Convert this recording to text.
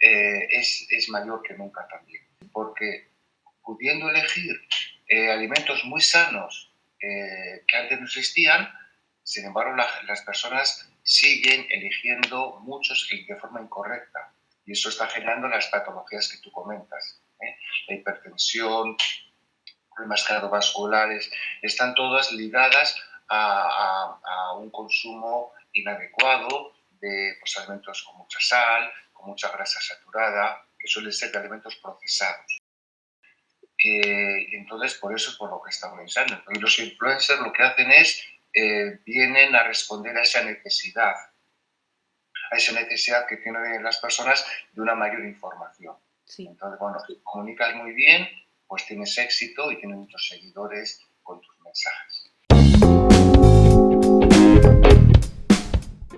eh, es, es, mayor que nunca también. Porque pudiendo elegir eh, alimentos muy sanos que antes no existían, sin embargo las personas siguen eligiendo muchos de forma incorrecta. Y eso está generando las patologías que tú comentas. La hipertensión, problemas cardiovasculares, están todas ligadas a un consumo inadecuado de pues, alimentos con mucha sal, con mucha grasa saturada, que suelen ser de alimentos procesados. Eh, y entonces, por eso es por lo que estamos pensando. Y los influencers lo que hacen es, eh, vienen a responder a esa necesidad, a esa necesidad que tienen las personas de una mayor información. Entonces, bueno, comunicas muy bien, pues tienes éxito y tienes muchos seguidores con tus mensajes.